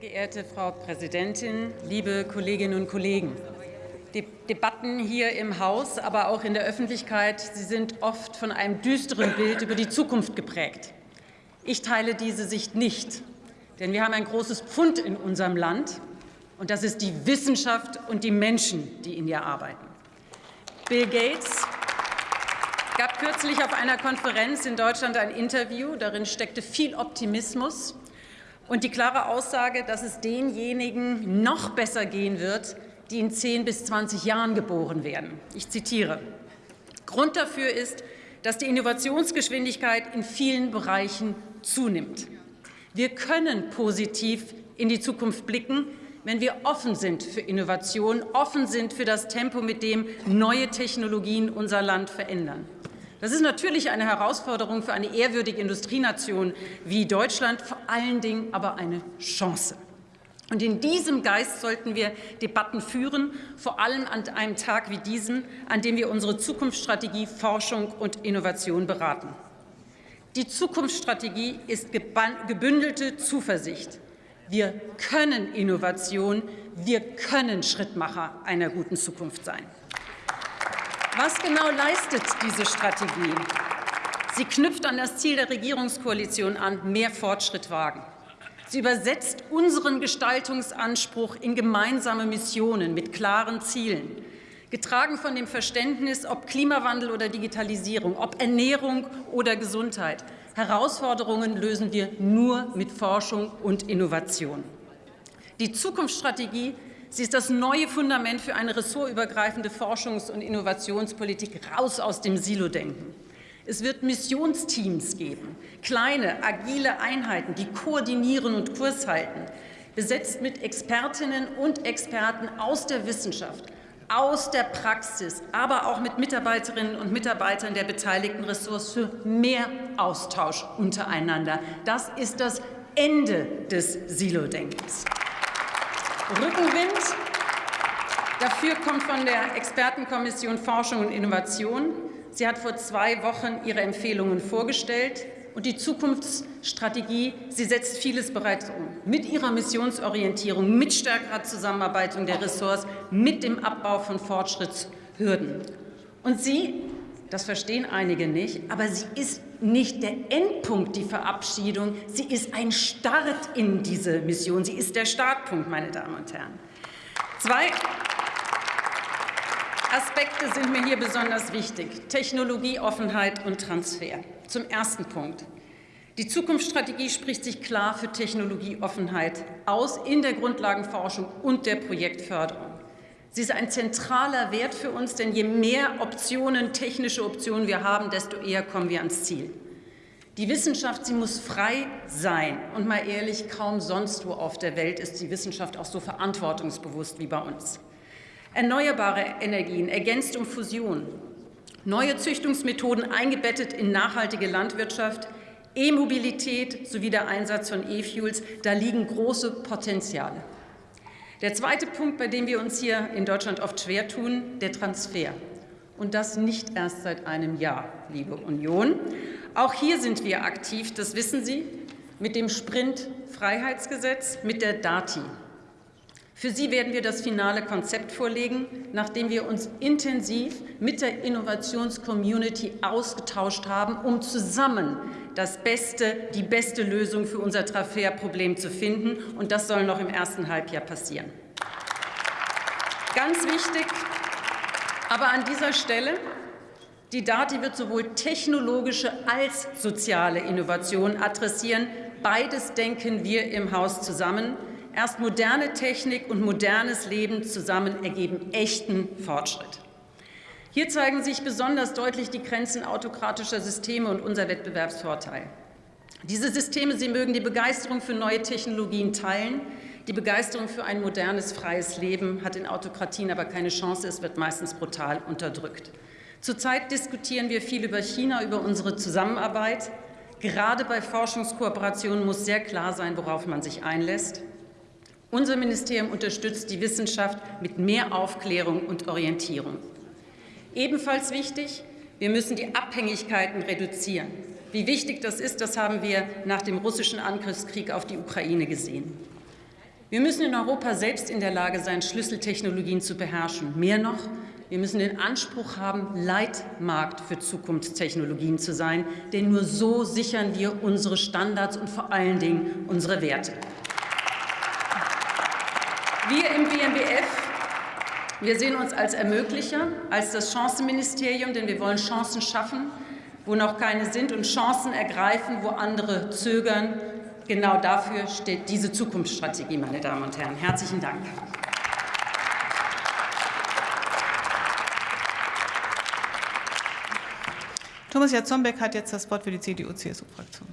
geehrte Frau Präsidentin, liebe Kolleginnen und Kollegen! Die Debatten hier im Haus, aber auch in der Öffentlichkeit, sie sind oft von einem düsteren Bild über die Zukunft geprägt. Ich teile diese Sicht nicht, denn wir haben ein großes Pfund in unserem Land, und das ist die Wissenschaft und die Menschen, die in ihr arbeiten. Bill Gates gab kürzlich auf einer Konferenz in Deutschland ein Interview. Darin steckte viel Optimismus und die klare Aussage, dass es denjenigen noch besser gehen wird, die in 10 bis 20 Jahren geboren werden. Ich zitiere. Grund dafür ist, dass die Innovationsgeschwindigkeit in vielen Bereichen zunimmt. Wir können positiv in die Zukunft blicken, wenn wir offen sind für Innovation, offen sind für das Tempo, mit dem neue Technologien unser Land verändern. Das ist natürlich eine Herausforderung für eine ehrwürdige Industrienation wie Deutschland, vor allen Dingen aber eine Chance. Und in diesem Geist sollten wir Debatten führen, vor allem an einem Tag wie diesem, an dem wir unsere Zukunftsstrategie Forschung und Innovation beraten. Die Zukunftsstrategie ist gebündelte Zuversicht. Wir können Innovation, wir können Schrittmacher einer guten Zukunft sein. Was genau leistet diese Strategie? Sie knüpft an das Ziel der Regierungskoalition an, mehr Fortschritt wagen. Sie übersetzt unseren Gestaltungsanspruch in gemeinsame Missionen mit klaren Zielen, getragen von dem Verständnis, ob Klimawandel oder Digitalisierung, ob Ernährung oder Gesundheit. Herausforderungen lösen wir nur mit Forschung und Innovation. Die Zukunftsstrategie Sie ist das neue Fundament für eine ressortübergreifende Forschungs- und Innovationspolitik raus aus dem Silo-Denken. Es wird Missionsteams geben, kleine, agile Einheiten, die koordinieren und Kurs halten, besetzt mit Expertinnen und Experten aus der Wissenschaft, aus der Praxis, aber auch mit Mitarbeiterinnen und Mitarbeitern der beteiligten Ressorts für mehr Austausch untereinander. Das ist das Ende des Silo-Denkens. Rückenwind dafür kommt von der Expertenkommission Forschung und Innovation. Sie hat vor zwei Wochen ihre Empfehlungen vorgestellt. Und die Zukunftsstrategie, sie setzt vieles bereits um. Mit ihrer Missionsorientierung, mit stärkerer Zusammenarbeit der Ressorts, mit dem Abbau von Fortschrittshürden. Und sie, das verstehen einige nicht, aber sie ist nicht der Endpunkt, die Verabschiedung. Sie ist ein Start in diese Mission. Sie ist der Startpunkt, meine Damen und Herren. Zwei Aspekte sind mir hier besonders wichtig. Technologieoffenheit und Transfer. Zum ersten Punkt. Die Zukunftsstrategie spricht sich klar für Technologieoffenheit aus in der Grundlagenforschung und der Projektförderung. Sie ist ein zentraler Wert für uns, denn je mehr Optionen, technische Optionen wir haben, desto eher kommen wir ans Ziel. Die Wissenschaft, sie muss frei sein. Und mal ehrlich, kaum sonst wo auf der Welt ist die Wissenschaft auch so verantwortungsbewusst wie bei uns. Erneuerbare Energien ergänzt um Fusion, neue Züchtungsmethoden eingebettet in nachhaltige Landwirtschaft, E-Mobilität sowie der Einsatz von E-Fuels, da liegen große Potenziale. Der zweite Punkt, bei dem wir uns hier in Deutschland oft schwer tun, der Transfer. Und das nicht erst seit einem Jahr, liebe Union. Auch hier sind wir aktiv, das wissen Sie, mit dem Sprint-Freiheitsgesetz, mit der DATI. Für Sie werden wir das finale Konzept vorlegen, nachdem wir uns intensiv mit der Innovationscommunity ausgetauscht haben, um zusammen das beste, die beste Lösung für unser Transferproblem zu finden. Und das soll noch im ersten Halbjahr passieren. Ganz wichtig, aber an dieser Stelle, die DATI wird sowohl technologische als soziale Innovationen adressieren. Beides denken wir im Haus zusammen. Erst moderne Technik und modernes Leben zusammen ergeben echten Fortschritt. Hier zeigen sich besonders deutlich die Grenzen autokratischer Systeme und unser Wettbewerbsvorteil. Diese Systeme, sie mögen die Begeisterung für neue Technologien teilen. Die Begeisterung für ein modernes, freies Leben hat in Autokratien aber keine Chance. Es wird meistens brutal unterdrückt. Zurzeit diskutieren wir viel über China, über unsere Zusammenarbeit. Gerade bei Forschungskooperationen muss sehr klar sein, worauf man sich einlässt. Unser Ministerium unterstützt die Wissenschaft mit mehr Aufklärung und Orientierung. Ebenfalls wichtig, wir müssen die Abhängigkeiten reduzieren. Wie wichtig das ist, das haben wir nach dem russischen Angriffskrieg auf die Ukraine gesehen. Wir müssen in Europa selbst in der Lage sein, Schlüsseltechnologien zu beherrschen. Mehr noch, wir müssen den Anspruch haben, Leitmarkt für Zukunftstechnologien zu sein, denn nur so sichern wir unsere Standards und vor allen Dingen unsere Werte. Wir im BMBF wir sehen uns als Ermöglicher, als das Chancenministerium, denn wir wollen Chancen schaffen, wo noch keine sind, und Chancen ergreifen, wo andere zögern. Genau dafür steht diese Zukunftsstrategie, meine Damen und Herren. Herzlichen Dank. Thomas Jatzombeck hat jetzt das Wort für die CDU-CSU-Fraktion.